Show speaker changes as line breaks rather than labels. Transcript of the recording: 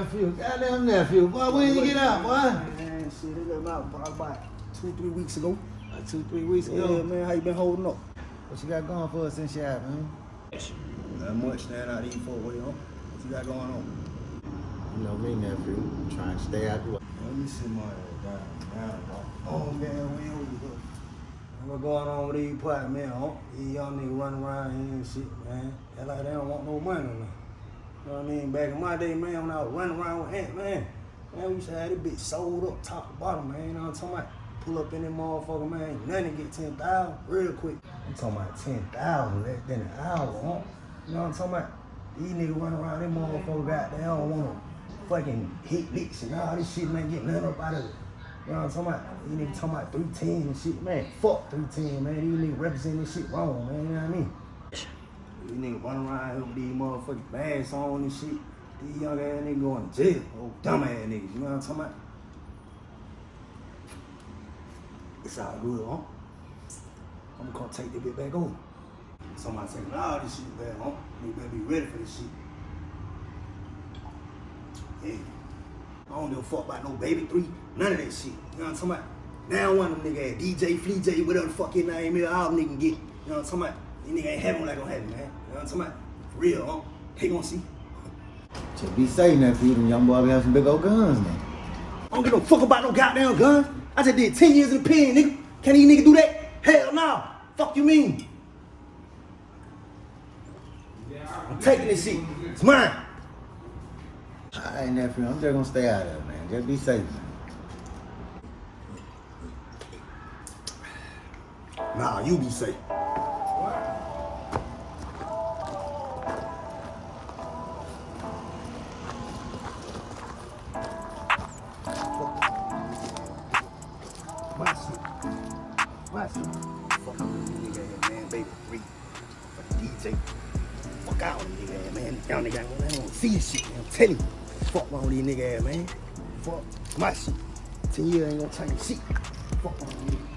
nephew. Goddamn nephew. Boy, when you get out, boy?
Man, shit, they got out about, about two, three weeks ago.
Two, three weeks
Yeah,
ago.
man, how you been holding up?
What you got going for us since you out, man?
Not much, stand out these folks, what you know? What you got going on?
You know me, nephew. I'm Trying to stay out the way.
Let me see my down, down, Oh, man, we over here. What's going on with these plat, man? Huh? These young niggas running around here and shit, man. They like they don't want no money, man. You know what I mean? Back in my day, man, when I was running around with Ant, man, man, we used to have this bitch sold up top to bottom, man. You know what I'm talking about? Pull up in that motherfucker, man. Nothing get 10,000 real quick. I'm talking about 10,000 less than an hour, huh? You know what I'm talking about? These niggas running around, them motherfuckers got, they don't want to fucking hit licks and all this shit, man, get nothing up out of it. You know what I'm talking about? These niggas talking about 310 and shit, man. Fuck 310, man. These niggas representing this shit wrong, man. You know what I mean? These niggas running around here with these motherfucking bags on and shit. These young ass niggas going to jail. Oh, dumb ass niggas. You know what I'm talking about? It's all good, huh? I'm gonna take this bit back over. Somebody saying, nah, this shit bad, huh? You better be ready for this shit. Yeah. I don't give a fuck about no baby three, none of that shit. You know what I'm talking about? Now one of them niggas, DJ, Flea J, whatever the fuck his name is, all them niggas get. You know what I'm talking about? These niggas ain't having like gonna have man. You know what I'm talking about? For real, huh? They gonna see.
Just be safe, nephew. Them young boys be having some big old guns, man.
I don't give no fuck about no goddamn guns. I just did 10 years in the pen, nigga. Can these niggas do that? Hell no. Fuck you mean? I'm taking this shit. It's mine.
All right, nephew. I'm just gonna stay out of it, man. Just be safe, man.
Nah, you be safe. Fuck out with niggas, man. Baby, free. Fuck DJ. Fuck out with these niggas, man. Y'all niggas ain't gonna- see this shit, man. I'm telling you. Fuck with these niggas, man. Fuck my shit. Ten years ain't gonna change shit. Fuck with these.